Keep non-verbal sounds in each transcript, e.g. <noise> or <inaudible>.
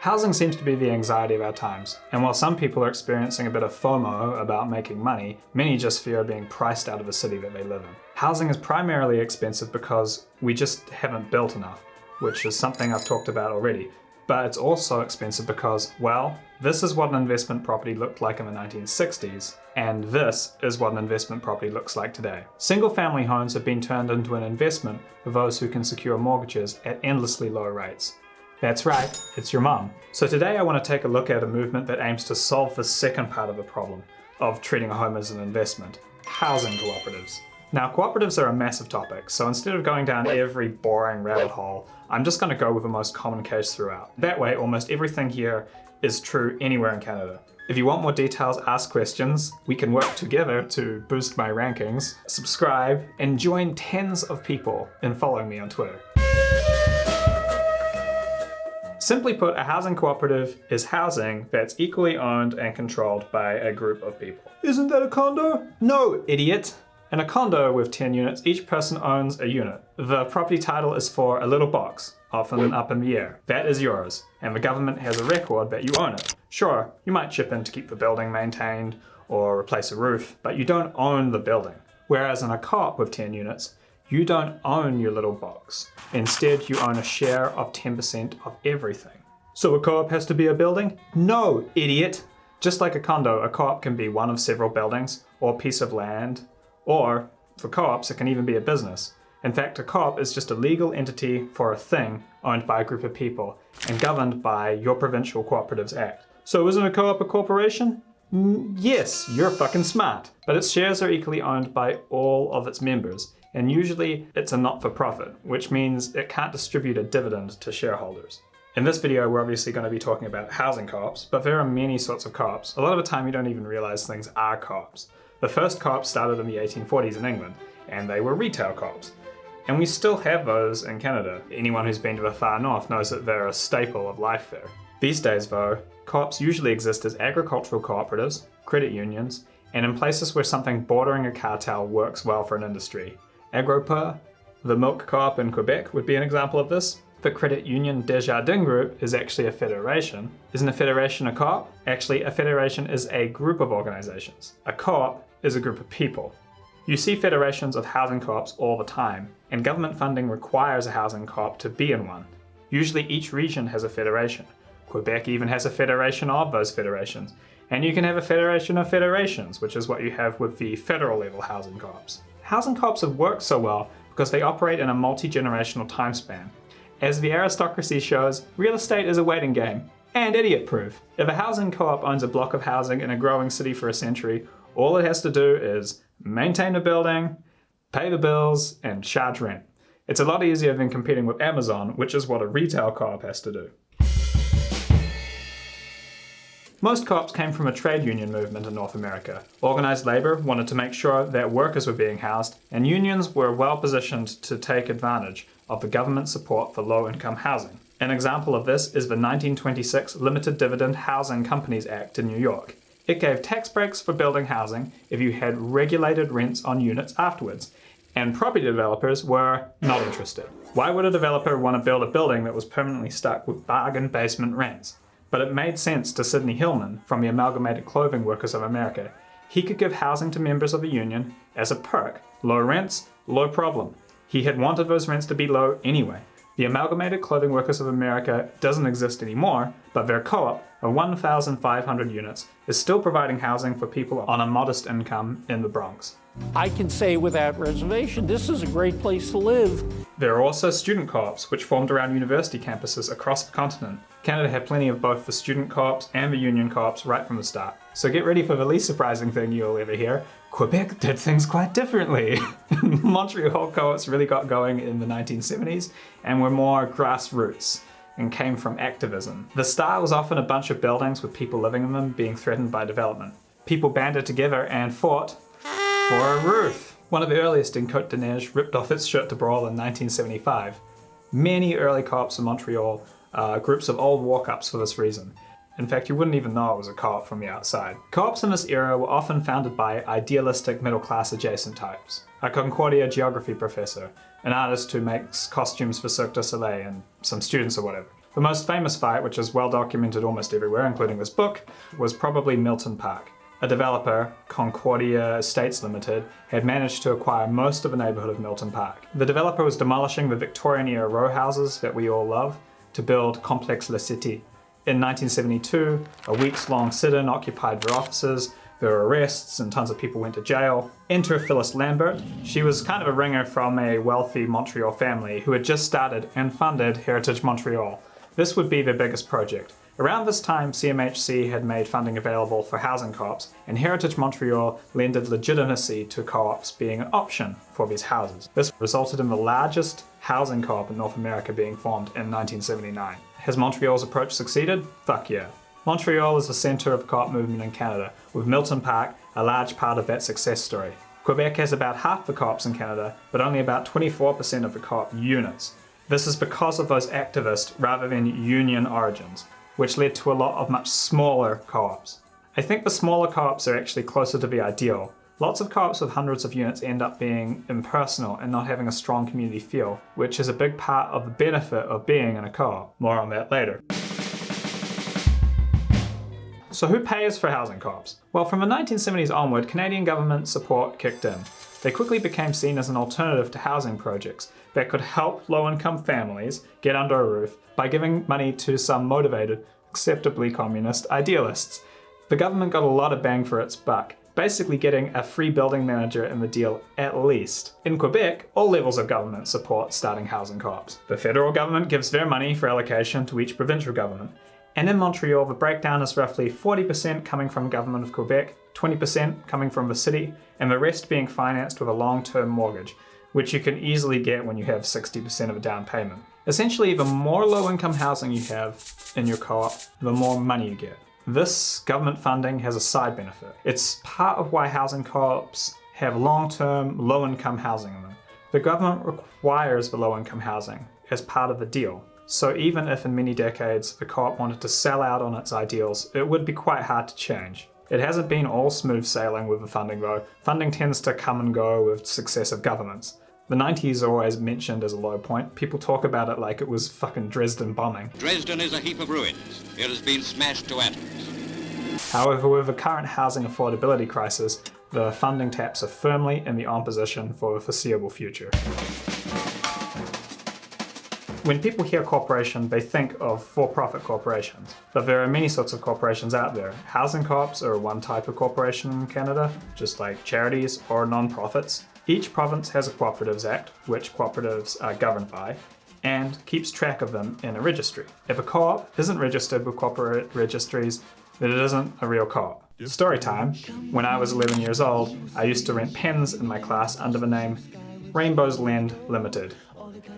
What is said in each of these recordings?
Housing seems to be the anxiety of our times, and while some people are experiencing a bit of FOMO about making money, many just fear being priced out of the city that they live in. Housing is primarily expensive because we just haven't built enough, which is something I've talked about already, but it's also expensive because, well, this is what an investment property looked like in the 1960s, and this is what an investment property looks like today. Single family homes have been turned into an investment for those who can secure mortgages at endlessly low rates. That's right, it's your mum. So today I want to take a look at a movement that aims to solve the second part of the problem of treating a home as an investment, housing cooperatives. Now cooperatives are a massive topic, so instead of going down every boring rabbit hole, I'm just going to go with the most common case throughout. That way almost everything here is true anywhere in Canada. If you want more details, ask questions. We can work together to boost my rankings. Subscribe and join tens of people in following me on Twitter. Simply put, a housing cooperative is housing that's equally owned and controlled by a group of people. Isn't that a condo? No, idiot! In a condo with 10 units, each person owns a unit. The property title is for a little box, often up in the air. That is yours, and the government has a record that you own it. Sure, you might chip in to keep the building maintained or replace a roof, but you don't own the building. Whereas in a co-op with 10 units, you don't own your little box. Instead, you own a share of 10% of everything. So a co-op has to be a building? No, idiot! Just like a condo, a co-op can be one of several buildings, or a piece of land, or, for co-ops, it can even be a business. In fact, a co-op is just a legal entity for a thing owned by a group of people, and governed by your Provincial Cooperatives Act. So isn't a co-op a corporation? Mm, yes, you're fucking smart. But its shares are equally owned by all of its members, and usually it's a not-for-profit, which means it can't distribute a dividend to shareholders. In this video, we're obviously going to be talking about housing co-ops, but there are many sorts of co-ops. A lot of the time you don't even realize things are co-ops. The first co-ops started in the 1840s in England, and they were retail co-ops. And we still have those in Canada. Anyone who's been to the far north knows that they're a staple of life there. These days though, co-ops usually exist as agricultural cooperatives, credit unions, and in places where something bordering a cartel works well for an industry. Agropur, the milk co-op in Quebec would be an example of this. The credit union Desjardins Group is actually a federation. Isn't a federation a co-op? Actually, a federation is a group of organizations. A co-op is a group of people. You see federations of housing co-ops all the time, and government funding requires a housing co-op to be in one. Usually each region has a federation. Quebec even has a federation of those federations. And you can have a federation of federations, which is what you have with the federal level housing co-ops. Housing co-ops have worked so well because they operate in a multi-generational time span. As the aristocracy shows, real estate is a waiting game, and idiot-proof. If a housing co-op owns a block of housing in a growing city for a century, all it has to do is maintain the building, pay the bills, and charge rent. It's a lot easier than competing with Amazon, which is what a retail co-op has to do. Most co-ops came from a trade union movement in North America. Organised labour wanted to make sure that workers were being housed, and unions were well positioned to take advantage of the government support for low-income housing. An example of this is the 1926 Limited Dividend Housing Companies Act in New York. It gave tax breaks for building housing if you had regulated rents on units afterwards, and property developers were not interested. Why would a developer want to build a building that was permanently stuck with bargain basement rents? But it made sense to Sidney Hillman from the Amalgamated Clothing Workers of America. He could give housing to members of the union as a perk. Low rents, low problem. He had wanted those rents to be low anyway. The Amalgamated Clothing Workers of America doesn't exist anymore, but their co-op of 1,500 units is still providing housing for people on a modest income in the Bronx. I can say without reservation, this is a great place to live. There are also student co-ops, which formed around university campuses across the continent. Canada had plenty of both the student co-ops and the union co-ops right from the start. So get ready for the least surprising thing you'll ever hear. Quebec did things quite differently. <laughs> Montreal co-ops really got going in the 1970s and were more grassroots and came from activism. The start was often a bunch of buildings with people living in them being threatened by development. People banded together and fought for a roof. One of the earliest in Côte-des-Neiges ripped off its shirt to brawl in 1975. Many early co-ops in Montreal uh, groups of old walk-ups for this reason. In fact, you wouldn't even know it was a co-op from the outside. Co-ops in this era were often founded by idealistic middle-class adjacent types. A Concordia geography professor, an artist who makes costumes for Cirque du Soleil, and some students or whatever. The most famous fight, which is well documented almost everywhere, including this book, was probably Milton Park. A developer, Concordia Estates Limited, had managed to acquire most of the neighbourhood of Milton Park. The developer was demolishing the Victorian era row houses that we all love to build Complex La Cité. In 1972, a weeks long sit in occupied their offices, there were arrests and tons of people went to jail. Enter Phyllis Lambert. She was kind of a ringer from a wealthy Montreal family who had just started and funded Heritage Montreal. This would be their biggest project. Around this time, CMHC had made funding available for housing co-ops, and Heritage Montreal lended legitimacy to co-ops being an option for these houses. This resulted in the largest housing co-op in North America being formed in 1979. Has Montreal's approach succeeded? Fuck yeah. Montreal is the centre of the co-op movement in Canada, with Milton Park a large part of that success story. Quebec has about half the co-ops in Canada, but only about 24% of the co-op units. This is because of those activist rather than union origins which led to a lot of much smaller co-ops. I think the smaller co-ops are actually closer to the ideal. Lots of co-ops with hundreds of units end up being impersonal and not having a strong community feel, which is a big part of the benefit of being in a co-op. More on that later. So who pays for housing co-ops? Well, from the 1970s onward, Canadian government support kicked in. They quickly became seen as an alternative to housing projects that could help low-income families get under a roof by giving money to some motivated, acceptably communist idealists. The government got a lot of bang for its buck, basically getting a free building manager in the deal at least. In Quebec, all levels of government support starting housing co-ops. The federal government gives their money for allocation to each provincial government, and in Montreal, the breakdown is roughly 40% coming from government of Quebec, 20% coming from the city, and the rest being financed with a long-term mortgage, which you can easily get when you have 60% of a down payment. Essentially, the more low-income housing you have in your co-op, the more money you get. This government funding has a side benefit. It's part of why housing co-ops have long-term, low-income housing in them. The government requires the low-income housing as part of the deal. So even if in many decades the co-op wanted to sell out on its ideals, it would be quite hard to change. It hasn't been all smooth sailing with the funding though. Funding tends to come and go with successive governments. The 90s are always mentioned as a low point. People talk about it like it was fucking Dresden bombing. Dresden is a heap of ruins. It has been smashed to atoms. However, with the current housing affordability crisis, the funding taps are firmly in the on position for the foreseeable future. When people hear corporation, they think of for-profit corporations. But there are many sorts of corporations out there. Housing co-ops are one type of corporation in Canada, just like charities or non-profits. Each province has a Cooperatives Act, which cooperatives are governed by, and keeps track of them in a registry. If a co-op isn't registered with corporate registries, then it isn't a real co-op. Story time. When I was 11 years old, I used to rent pens in my class under the name Rainbows Lend Limited.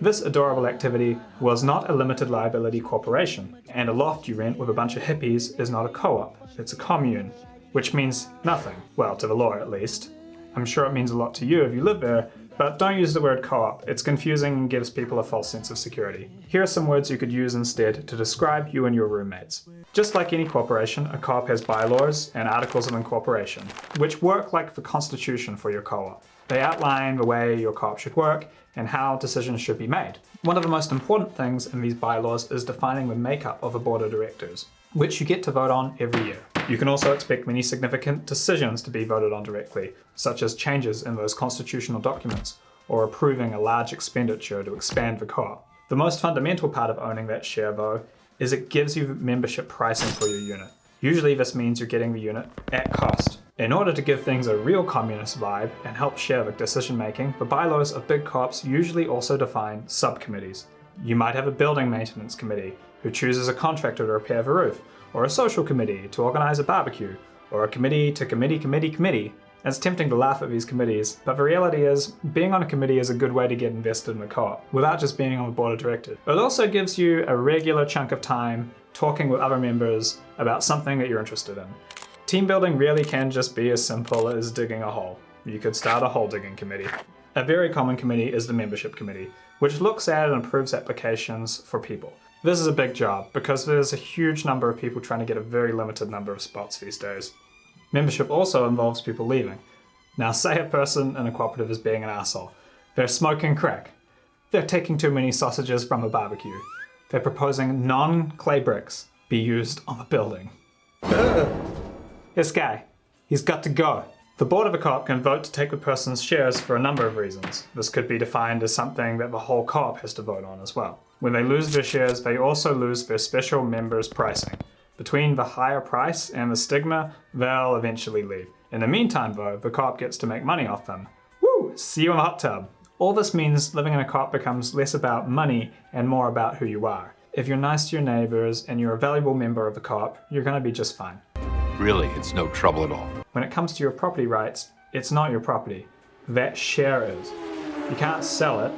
This adorable activity was not a limited liability corporation, and a loft you rent with a bunch of hippies is not a co-op, it's a commune, which means nothing, well, to the law at least. I'm sure it means a lot to you if you live there, but don't use the word co-op, it's confusing and gives people a false sense of security. Here are some words you could use instead to describe you and your roommates. Just like any corporation, a co-op has bylaws and articles of incorporation, which work like the constitution for your co-op. They outline the way your co-op should work and how decisions should be made. One of the most important things in these bylaws is defining the makeup of a board of directors, which you get to vote on every year. You can also expect many significant decisions to be voted on directly, such as changes in those constitutional documents, or approving a large expenditure to expand the co-op. The most fundamental part of owning that share, though, is it gives you membership pricing for your unit. Usually this means you're getting the unit at cost. In order to give things a real communist vibe and help share the decision making, the bylaws of big co-ops usually also define subcommittees. You might have a building maintenance committee who chooses a contractor to repair the roof, or a social committee to organize a barbecue, or a committee to committee committee committee. It's tempting to laugh at these committees, but the reality is, being on a committee is a good way to get invested in the co-op, without just being on the board of directors. It also gives you a regular chunk of time talking with other members about something that you're interested in. Team building really can just be as simple as digging a hole. You could start a hole digging committee. A very common committee is the membership committee, which looks at and approves applications for people. This is a big job because there's a huge number of people trying to get a very limited number of spots these days. Membership also involves people leaving. Now <laughs> say a person in a cooperative is being an asshole. They're smoking crack. They're taking too many sausages from a barbecue. they're proposing non-clay bricks be used on the building. <laughs> this guy, he's got to go. The board of a co-op can vote to take the person's shares for a number of reasons. This could be defined as something that the whole co-op has to vote on as well. When they lose their shares, they also lose their special members pricing. Between the higher price and the stigma, they'll eventually leave. In the meantime though, the co-op gets to make money off them. Woo! See you in the hot tub. All this means living in a co-op becomes less about money and more about who you are. If you're nice to your neighbors and you're a valuable member of the co-op, you're gonna be just fine. Really, it's no trouble at all. When it comes to your property rights, it's not your property. That share is. You can't sell it.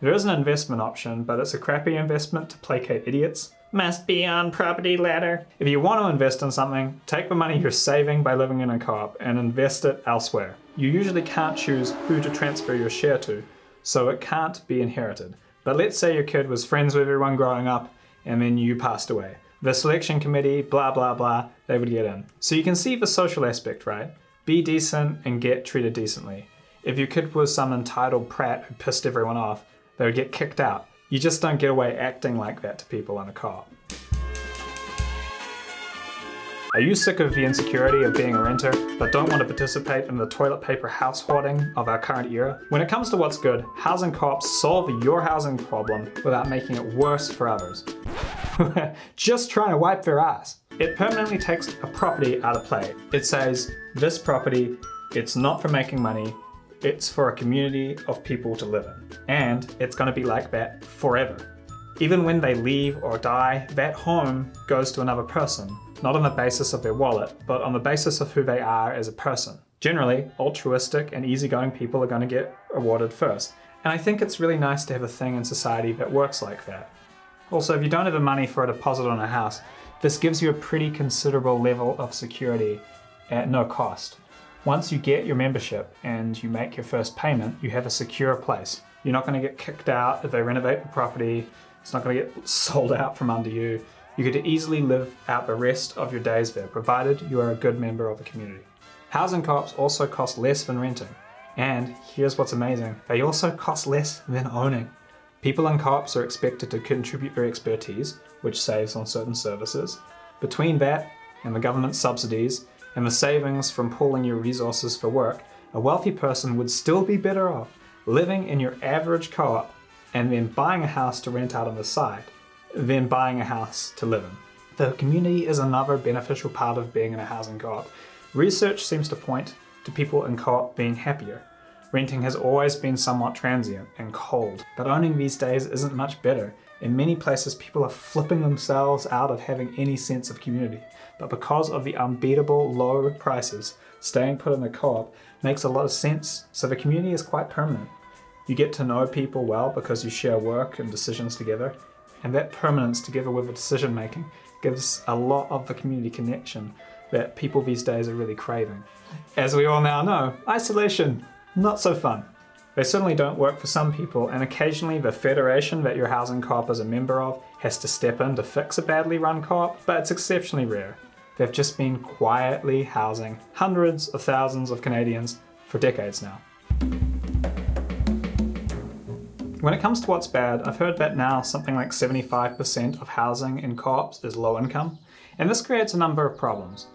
There is an investment option, but it's a crappy investment to placate idiots. Must be on property ladder. If you want to invest in something, take the money you're saving by living in a co-op and invest it elsewhere. You usually can't choose who to transfer your share to, so it can't be inherited. But let's say your kid was friends with everyone growing up and then you passed away the selection committee, blah, blah, blah, they would get in. So you can see the social aspect, right? Be decent and get treated decently. If your kid was some entitled prat who pissed everyone off, they would get kicked out. You just don't get away acting like that to people in a co-op. Are you sick of the insecurity of being a renter, but don't want to participate in the toilet paper house hoarding of our current era? When it comes to what's good, housing co-ops solve your housing problem without making it worse for others. <laughs> just trying to wipe their ass. It permanently takes a property out of play. It says, this property, it's not for making money, it's for a community of people to live in. And it's gonna be like that forever. Even when they leave or die, that home goes to another person, not on the basis of their wallet, but on the basis of who they are as a person. Generally, altruistic and easygoing people are going to get awarded first. And I think it's really nice to have a thing in society that works like that. Also, if you don't have the money for a deposit on a house, this gives you a pretty considerable level of security at no cost. Once you get your membership and you make your first payment, you have a secure place. You're not going to get kicked out if they renovate the property, it's not going to get <laughs> sold out from under you. You could easily live out the rest of your days there, provided you are a good member of the community. Housing co-ops also cost less than renting. And here's what's amazing, they also cost less than owning. People in co-ops are expected to contribute their expertise, which saves on certain services. Between that and the government subsidies and the savings from pooling your resources for work, a wealthy person would still be better off living in your average co-op and then buying a house to rent out on the side, then buying a house to live in. The community is another beneficial part of being in a housing co-op. Research seems to point to people in co-op being happier. Renting has always been somewhat transient and cold, but owning these days isn't much better. In many places, people are flipping themselves out of having any sense of community. But because of the unbeatable low prices, staying put in the co-op makes a lot of sense, so the community is quite permanent. You get to know people well because you share work and decisions together, and that permanence together with the decision making gives a lot of the community connection that people these days are really craving. As we all now know, isolation, not so fun. They certainly don't work for some people, and occasionally the federation that your housing co-op is a member of has to step in to fix a badly run co-op, but it's exceptionally rare. They've just been quietly housing hundreds of thousands of Canadians for decades now. When it comes to what's bad, I've heard that now something like 75% of housing in co-ops is low income, and this creates a number of problems.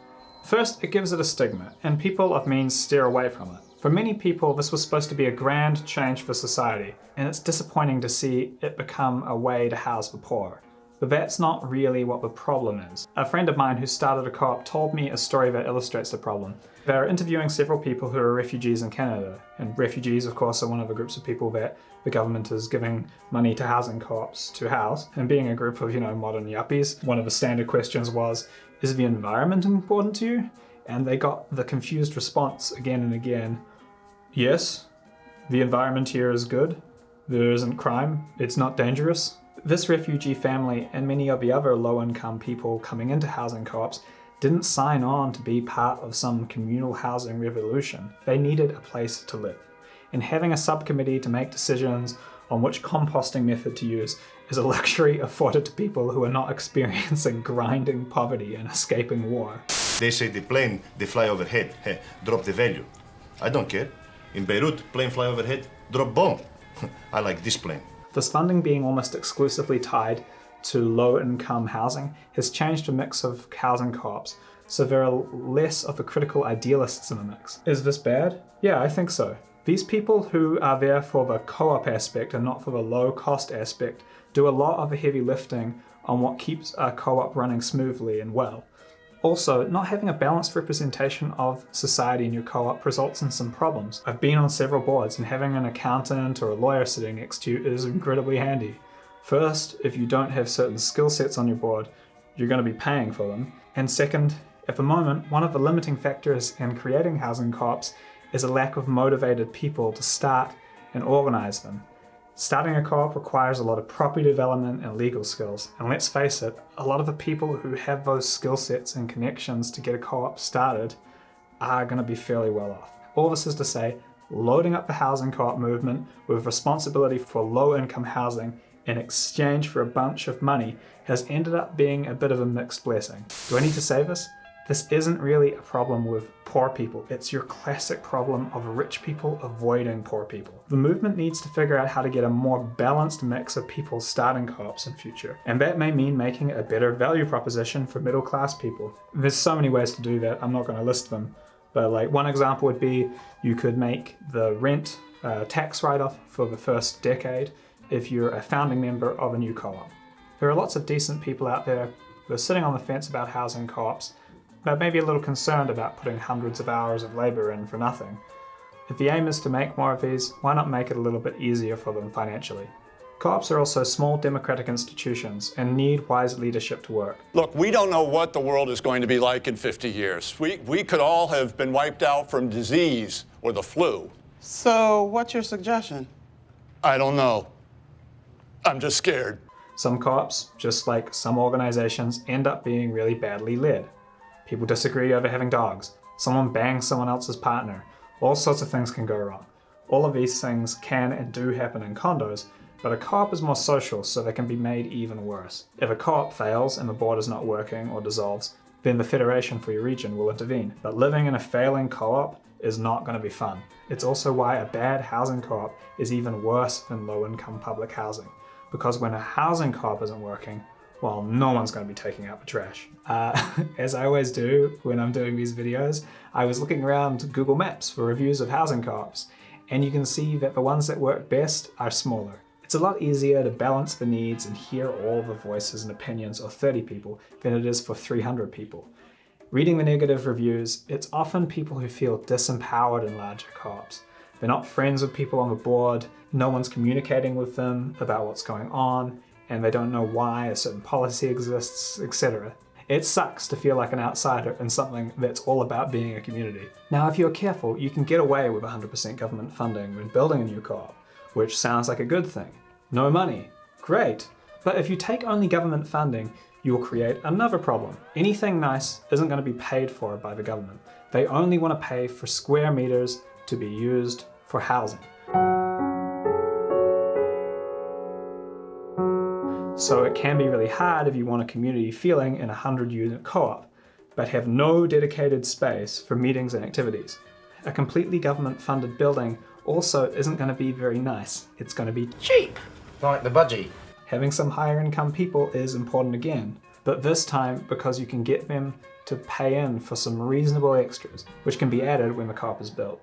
First, it gives it a stigma, and people of means steer away from it. For many people, this was supposed to be a grand change for society, and it's disappointing to see it become a way to house the poor. But that's not really what the problem is. A friend of mine who started a co-op told me a story that illustrates the problem. They're interviewing several people who are refugees in Canada, and refugees of course are one of the groups of people that the government is giving money to housing co-ops to house. And being a group of, you know, modern yuppies, one of the standard questions was, is the environment important to you? And they got the confused response again and again, yes, the environment here is good, there isn't crime, it's not dangerous, this refugee family and many of the other low-income people coming into housing co-ops didn't sign on to be part of some communal housing revolution. They needed a place to live. And having a subcommittee to make decisions on which composting method to use is a <laughs> luxury afforded to people who are not experiencing <laughs> grinding poverty and escaping war. They say the plane, they fly overhead, <laughs> hey, drop the value. I don't care. In Beirut, plane fly overhead, drop bomb. I like this plane. This funding being almost exclusively tied to low income housing has changed a mix of housing co-ops, so there are less of the critical idealists in the mix. Is this bad? Yeah, I think so. These people who are there for the co-op aspect and not for the low cost aspect do a lot of the heavy lifting on what keeps a co-op running smoothly and well. Also, not having a balanced representation of society in your co-op results in some problems. I've been on several boards and having an accountant or a lawyer sitting next to you is incredibly handy. First, if you don't have certain skill sets on your board, you're going to be paying for them. And second, at the moment, one of the limiting factors in creating housing co-ops is a lack of motivated people to start and organize them. Starting a co-op requires a lot of property development and legal skills, and let's face it, a lot of the people who have those skill sets and connections to get a co-op started are going to be fairly well off. All this is to say, loading up the housing co-op movement with responsibility for low-income housing in exchange for a bunch of money has ended up being a bit of a mixed blessing. Do I need to say this? This isn't really a problem with poor people, it's your classic problem of rich people avoiding poor people. The movement needs to figure out how to get a more balanced mix of people starting co-ops in future, and that may mean making a better value proposition for middle class people. There's so many ways to do that, I'm not going to list them, but like one example would be you could make the rent uh, tax write-off for the first decade if you're a founding member of a new co-op. There are lots of decent people out there who are sitting on the fence about housing co-ops but maybe a little concerned about putting hundreds of hours of labour in for nothing. If the aim is to make more of these, why not make it a little bit easier for them financially? Co-ops are also small democratic institutions and need wise leadership to work. Look, we don't know what the world is going to be like in 50 years. We, we could all have been wiped out from disease or the flu. So, what's your suggestion? I don't know. I'm just scared. Some co-ops, just like some organizations, end up being really badly led. People disagree over having dogs. Someone bangs someone else's partner. All sorts of things can go wrong. All of these things can and do happen in condos, but a co-op is more social, so they can be made even worse. If a co-op fails and the board is not working or dissolves, then the Federation for your region will intervene. But living in a failing co-op is not going to be fun. It's also why a bad housing co-op is even worse than low-income public housing. Because when a housing co-op isn't working, well, no one's going to be taking out the trash. Uh, <laughs> as I always do when I'm doing these videos, I was looking around Google Maps for reviews of housing co-ops, and you can see that the ones that work best are smaller. It's a lot easier to balance the needs and hear all the voices and opinions of 30 people than it is for 300 people. Reading the negative reviews, it's often people who feel disempowered in larger co-ops. They're not friends with people on the board, no one's communicating with them about what's going on, and they don't know why a certain policy exists, etc. It sucks to feel like an outsider in something that's all about being a community. Now, if you're careful, you can get away with 100% government funding when building a new co-op, which sounds like a good thing. No money. Great. But if you take only government funding, you will create another problem. Anything nice isn't going to be paid for by the government. They only want to pay for square meters to be used for housing. So it can be really hard if you want a community feeling in a 100 unit co-op, but have no dedicated space for meetings and activities. A completely government funded building also isn't going to be very nice. It's going to be cheap. Like the budgie. Having some higher income people is important again, but this time because you can get them to pay in for some reasonable extras, which can be added when the co-op is built.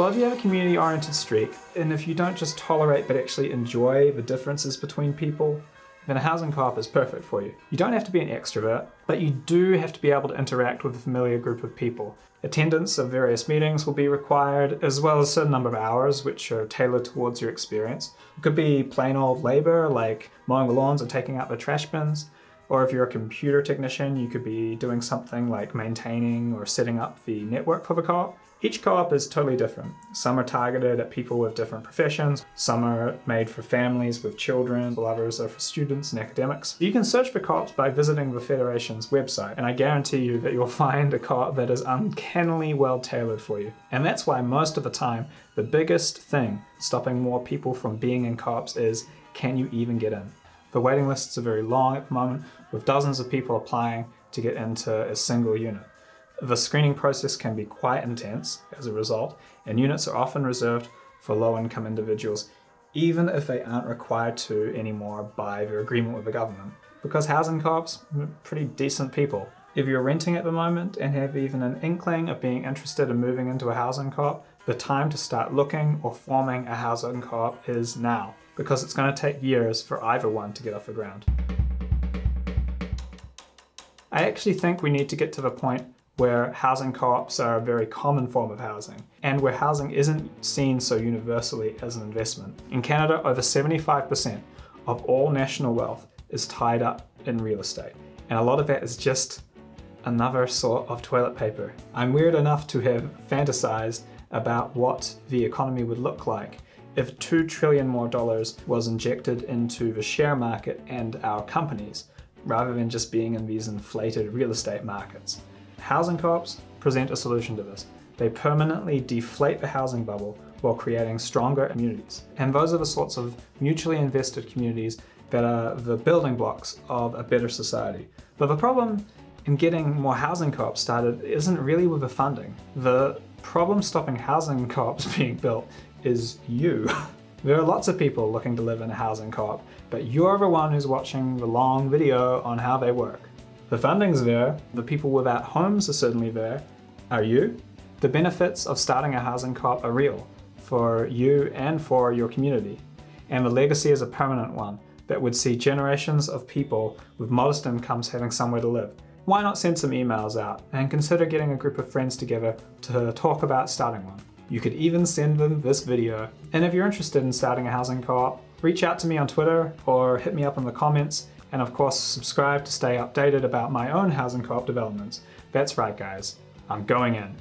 Well, if you have a community-oriented streak, and if you don't just tolerate but actually enjoy the differences between people, then a housing co-op is perfect for you. You don't have to be an extrovert, but you do have to be able to interact with a familiar group of people. Attendance of various meetings will be required, as well as a certain number of hours which are tailored towards your experience. It could be plain old labor, like mowing the lawns or taking out the trash bins, or if you're a computer technician, you could be doing something like maintaining or setting up the network for the co-op. Each co-op is totally different. Some are targeted at people with different professions, some are made for families with children, others are for students and academics. You can search for co-ops by visiting the Federation's website, and I guarantee you that you'll <laughs> find a co-op that is uncannily well tailored for you. And that's why most of the time, the biggest thing stopping more people from being in co-ops is, can you even get in? The waiting lists are very long at the moment, with dozens of people applying to get into a single unit. The screening process can be quite intense as a result, and units are often reserved for low-income individuals, even if they aren't required to anymore by their agreement with the government. Because housing co-ops are pretty decent people. If you're renting at the moment and have even an inkling of being interested in moving into a housing co-op, the time to start looking or forming a housing co-op is now, because it's going to take years for either one to get off the ground. I actually think we need to get to the point where housing co-ops are a very common form of housing, and where housing isn't seen so universally as an investment. In Canada, over 75% of all national wealth is tied up in real estate, and a lot of that is just another sort of toilet paper. I'm weird enough to have fantasized about what the economy would look like if 2 trillion more dollars was injected into the share market and our companies, rather than just being in these inflated real estate markets. Housing co-ops present a solution to this. They permanently deflate the housing bubble while creating stronger communities. And those are the sorts of mutually invested communities that are the building blocks of a better society. But the problem in getting more housing co-ops started isn't really with the funding. The problem stopping housing <laughs> co-ops being built is you. <laughs> There are lots of people looking to live in a housing co-op, but you're the one who's watching the long video on how they work. The funding's there, the people without homes are certainly there. Are you? The benefits of starting a housing co-op are real, for you and for your community. And the legacy is a permanent one that would see generations of people with modest incomes having somewhere to live. Why not send some emails out and consider getting a group of friends together to talk about starting one? You could even send them this video. And if you're interested in starting a housing co-op, reach out to me on Twitter or hit me up in the comments and of course subscribe to stay updated about my own housing co-op developments. That's right guys, I'm going in.